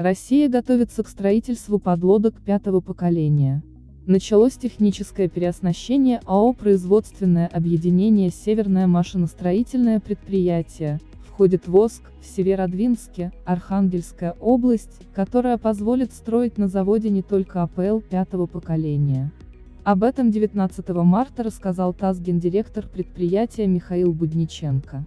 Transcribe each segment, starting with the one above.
Россия готовится к строительству подлодок пятого поколения. Началось техническое переоснащение АО «Производственное объединение Северное машиностроительное предприятие», входит ВОСК, в Северодвинске, Архангельская область, которая позволит строить на заводе не только АПЛ пятого поколения. Об этом 19 марта рассказал ТАСС гендиректор предприятия Михаил Будниченко.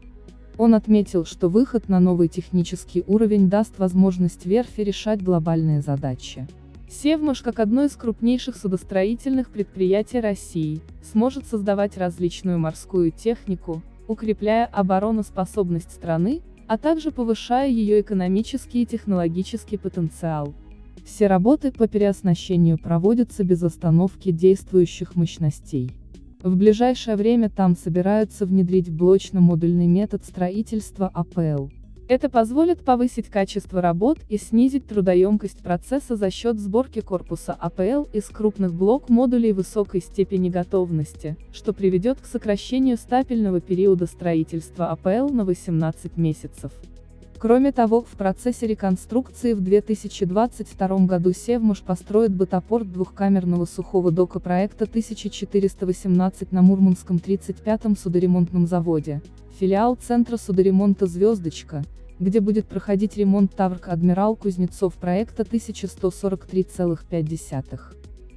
Он отметил, что выход на новый технический уровень даст возможность верфи решать глобальные задачи. Севмаш, как одно из крупнейших судостроительных предприятий России, сможет создавать различную морскую технику, укрепляя обороноспособность страны, а также повышая ее экономический и технологический потенциал. Все работы по переоснащению проводятся без остановки действующих мощностей. В ближайшее время там собираются внедрить блочно-модульный метод строительства АПЛ. Это позволит повысить качество работ и снизить трудоемкость процесса за счет сборки корпуса АПЛ из крупных блок-модулей высокой степени готовности, что приведет к сокращению стапельного периода строительства АПЛ на 18 месяцев. Кроме того, в процессе реконструкции в 2022 году Севмаш построит бытопорт двухкамерного сухого дока проекта 1418 на Мурманском 35-м судоремонтном заводе, филиал Центра судоремонта «Звездочка», где будет проходить ремонт Таврк Адмирал Кузнецов проекта 1143,5.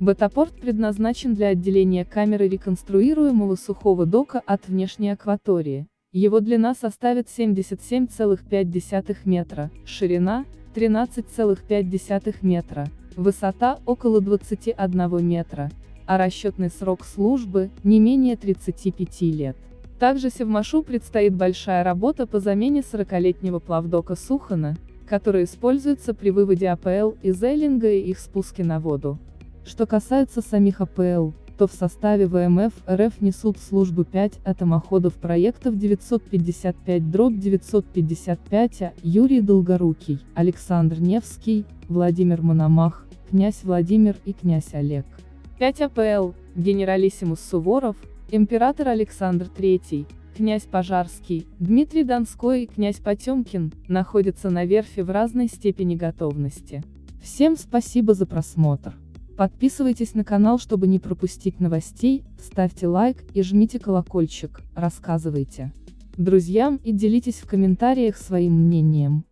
Бетапорт предназначен для отделения камеры реконструируемого сухого дока от внешней акватории. Его длина составит 77,5 метра, ширина – 13,5 метра, высота – около 21 метра, а расчетный срок службы – не менее 35 лет. Также Севмашу предстоит большая работа по замене 40-летнего плавдока Сухана, который используется при выводе АПЛ из Эллинга и их спуске на воду. Что касается самих АПЛ, то в составе ВМФ РФ несут службу 5 атомоходов проектов 955-955, а Юрий Долгорукий, Александр Невский, Владимир Мономах, князь Владимир и князь Олег. 5 АПЛ, генералиссимус Суворов, император Александр III, князь Пожарский, Дмитрий Донской и князь Потемкин, находятся на верфи в разной степени готовности. Всем спасибо за просмотр. Подписывайтесь на канал, чтобы не пропустить новостей, ставьте лайк и жмите колокольчик, рассказывайте друзьям и делитесь в комментариях своим мнением.